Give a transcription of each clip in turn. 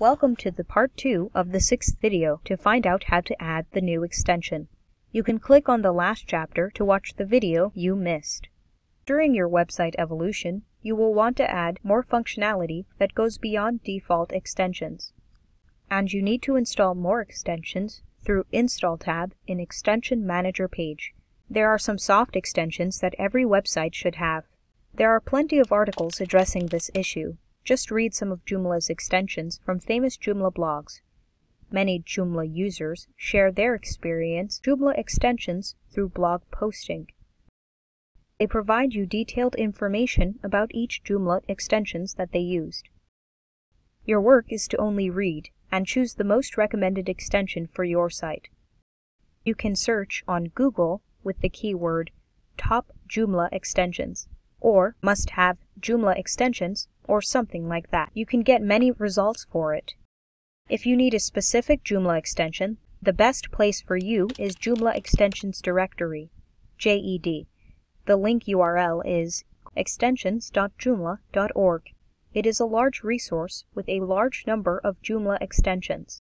Welcome to the part 2 of the sixth video to find out how to add the new extension. You can click on the last chapter to watch the video you missed. During your website evolution, you will want to add more functionality that goes beyond default extensions. And you need to install more extensions through Install tab in Extension Manager page. There are some soft extensions that every website should have. There are plenty of articles addressing this issue, just read some of Joomla's extensions from famous Joomla blogs. Many Joomla users share their experience Joomla extensions through blog posting. They provide you detailed information about each Joomla extensions that they used. Your work is to only read and choose the most recommended extension for your site. You can search on Google with the keyword Top Joomla Extensions or Must Have Joomla Extensions or something like that. You can get many results for it. If you need a specific Joomla extension, the best place for you is Joomla Extensions Directory, JED. The link URL is extensions.joomla.org. It is a large resource with a large number of Joomla extensions.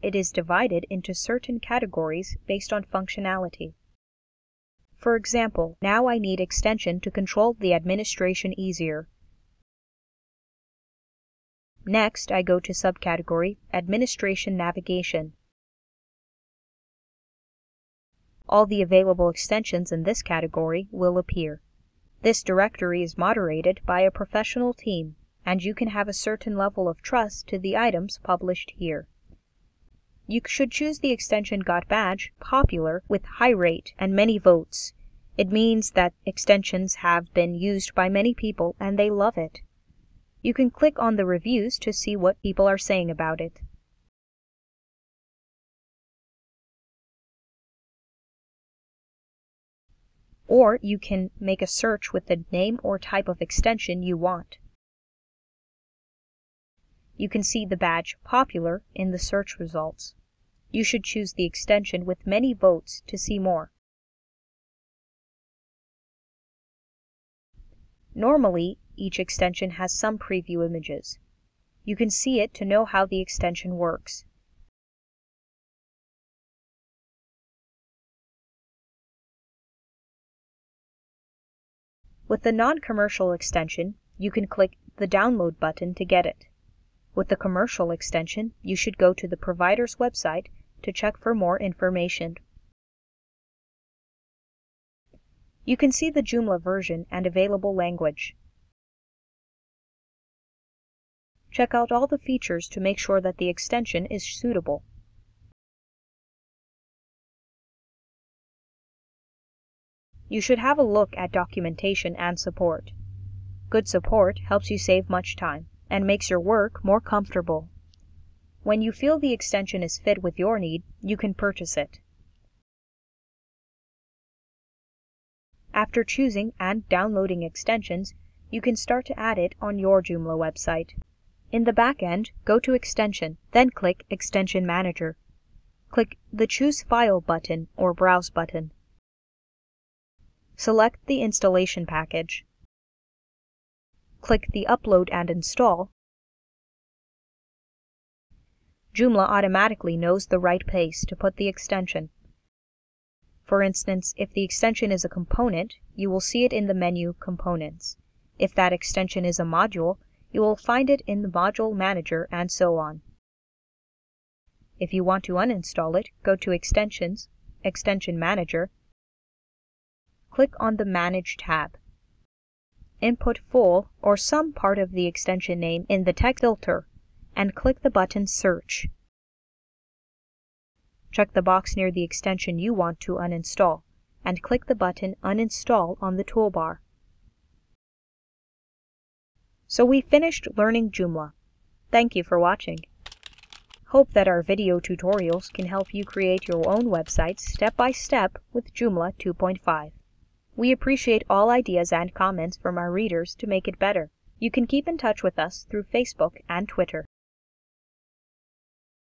It is divided into certain categories based on functionality. For example, now I need extension to control the administration easier. Next, I go to subcategory Administration Navigation. All the available extensions in this category will appear. This directory is moderated by a professional team, and you can have a certain level of trust to the items published here. You should choose the extension Got Badge Popular with high rate and many votes. It means that extensions have been used by many people and they love it. You can click on the reviews to see what people are saying about it. Or you can make a search with the name or type of extension you want. You can see the badge Popular in the search results. You should choose the extension with many votes to see more. Normally, each extension has some preview images. You can see it to know how the extension works. With the non-commercial extension, you can click the Download button to get it. With the commercial extension, you should go to the provider's website to check for more information. You can see the Joomla version and available language. Check out all the features to make sure that the extension is suitable. You should have a look at documentation and support. Good support helps you save much time and makes your work more comfortable. When you feel the extension is fit with your need, you can purchase it. After choosing and downloading extensions, you can start to add it on your Joomla website. In the back end, go to Extension, then click Extension Manager. Click the Choose File button or Browse button. Select the installation package. Click the Upload and Install. Joomla automatically knows the right place to put the extension. For instance, if the extension is a component, you will see it in the menu Components. If that extension is a module, you will find it in the Module Manager and so on. If you want to uninstall it, go to Extensions, Extension Manager, click on the Manage tab. Input full or some part of the extension name in the text filter and click the button Search. Check the box near the extension you want to uninstall and click the button Uninstall on the toolbar. So we finished learning Joomla. Thank you for watching. Hope that our video tutorials can help you create your own websites step by step with Joomla 2.5. We appreciate all ideas and comments from our readers to make it better. You can keep in touch with us through Facebook and Twitter.